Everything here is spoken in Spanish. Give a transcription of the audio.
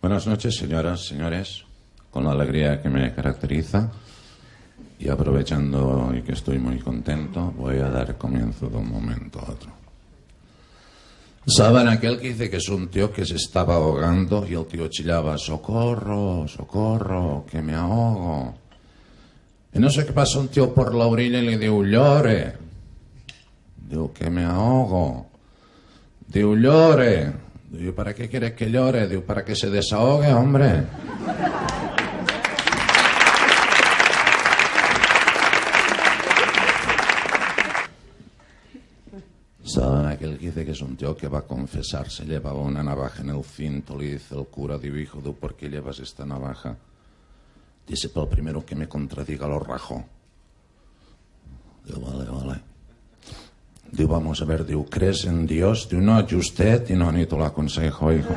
Buenas noches, señoras, señores. Con la alegría que me caracteriza y aprovechando que estoy muy contento, voy a dar comienzo de un momento a otro. ¿Saben aquel que dice que es un tío que se estaba ahogando y el tío chillaba, socorro, socorro, que me ahogo? Y no sé qué pasa un tío por la orilla y le digo, llore. Digo, que me ahogo. Digo, llore. Digo, ¿para qué quieres que llore? Digo, para que se desahogue, hombre. ¿Saben aquel que dice que es un tío que va a confesarse? Llevaba una navaja en el cinto, le dice el cura, digo, hijo, ¿tú por qué llevas esta navaja? Dice, pero primero que me contradiga lo rajo. Digo, vale, vale. Digo, vamos a ver, digo, ¿crees en Dios? Digo, no, yo usted, y no, ni te lo aconsejo, hijo.